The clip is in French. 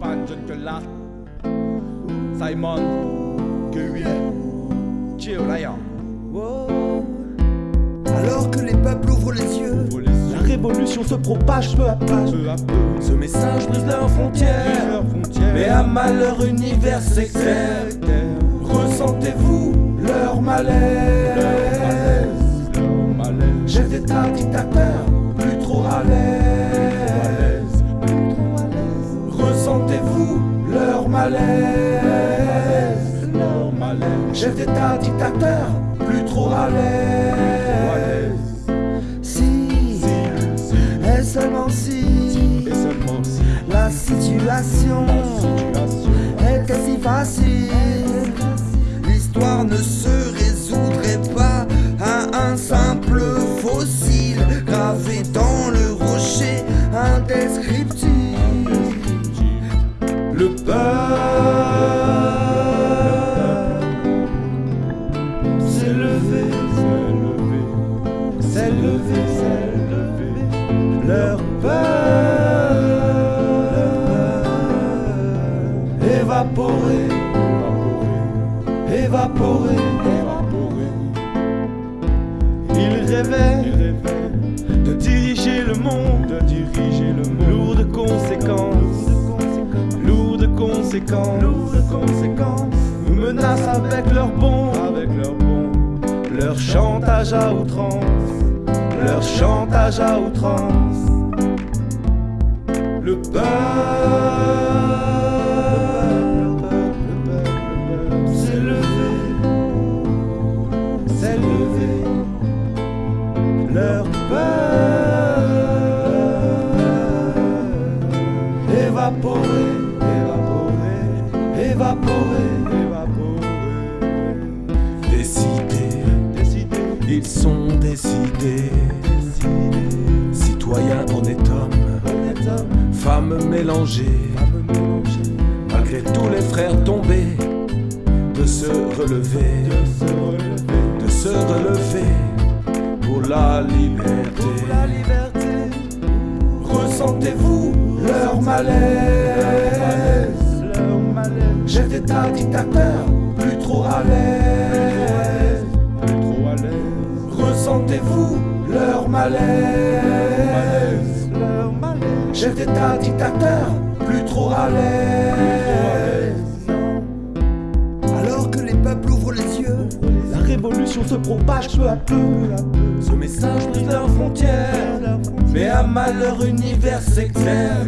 Pan John que là Simon que oui. Chill là Alors que les peuples ouvrent les yeux, La révolution se propage peu à peu. peu à peu. Ce message brise leurs frontières. Mais à mal leur univers s'éclaire. Ressentez-vous leur malaise. Malaise Chef d'état leur malaise leur malaise. Chef d'état dictateur, plus trop à l'aise. Si, et seulement si, et seulement si. La situation situation était si facile, levé, leur peur évaporé, évaporé, évaporé Il rêvait il rêvait de diriger le monde, de diriger le monde lourd de conséquences, lourd de conséquences, lourd de conséquences nous menacent avec leurs bombes, avec leur bon leur chantage à outrance, à outrance. le peuple s'est levé, s'est levé, leur peur évaporé, évaporé évaporé. évaporé Décidés, décidé ils sont décidés. Honnêtes hommes, honnête homme. Femmes mélangées, à me mélanger malgré tous les frères tombés, de se relever, de se relever pour la liberté. Ressentez-vous leur malaise. Chef d'état dictateur, plus trop à l'aise. Ressentez-vous leur malaise Chef d'état dictateur, plus trop à l'aise Alors que les peuples ouvrent les yeux, La révolution se propage peu à peu. ce message brise leurs frontières Mais à mal leur univers s'éclaire